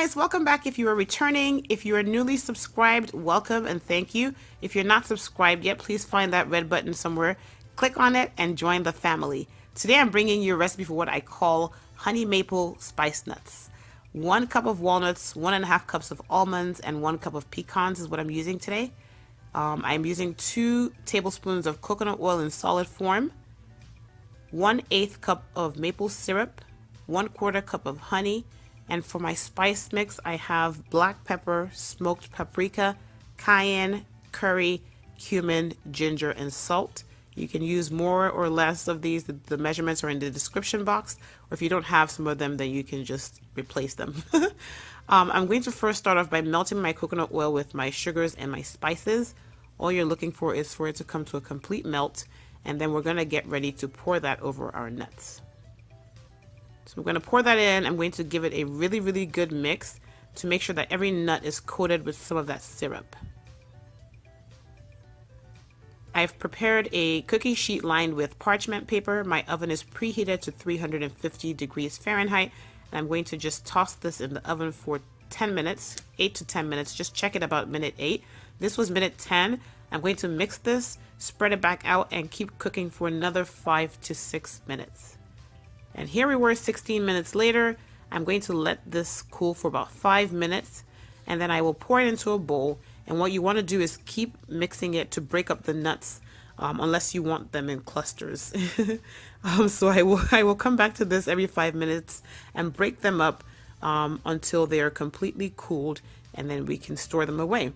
guys, welcome back if you are returning. If you are newly subscribed, welcome and thank you. If you're not subscribed yet, please find that red button somewhere, click on it and join the family. Today I'm bringing you a recipe for what I call honey maple spice nuts. One cup of walnuts, one and a half cups of almonds, and one cup of pecans is what I'm using today. Um, I'm using two tablespoons of coconut oil in solid form, one eighth cup of maple syrup, one quarter cup of honey, and for my spice mix, I have black pepper, smoked paprika, cayenne, curry, cumin, ginger, and salt. You can use more or less of these. The, measurements are in the description box. Or if you don't have some of them, then you can just replace them. um, I'm going to first start off by melting my coconut oil with my sugars and my spices. All you're looking for is for it to come to a complete melt. And then we're going to get ready to pour that over our nuts. So I'm going to pour that in. I'm going to give it a really, really good mix to make sure that every nut is coated with some of that syrup. I've prepared a cookie sheet lined with parchment paper. My oven is preheated to 350 degrees Fahrenheit. And I'm going to just toss this in the oven for 10 minutes, 8 to 10 minutes. Just check it about minute 8. This was minute 10. I'm going to mix this, spread it back out, and keep cooking for another 5 to 6 minutes. And here we were 16 minutes later. I'm going to let this cool for about five minutes and then I will pour it into a bowl. And what you want to do is keep mixing it to break up the nuts um, unless you want them in clusters. um, so I will, I will come back to this every five minutes and break them up um, until they are completely cooled and then we can store them away.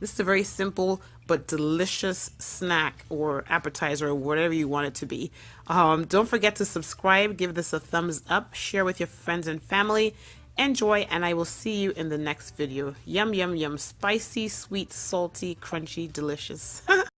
This is a very simple but delicious snack or appetizer or whatever you want it to be. Um, don't forget to subscribe, give this a thumbs up, share with your friends and family. Enjoy, and I will see you in the next video. Yum, yum, yum. Spicy, sweet, salty, crunchy, delicious.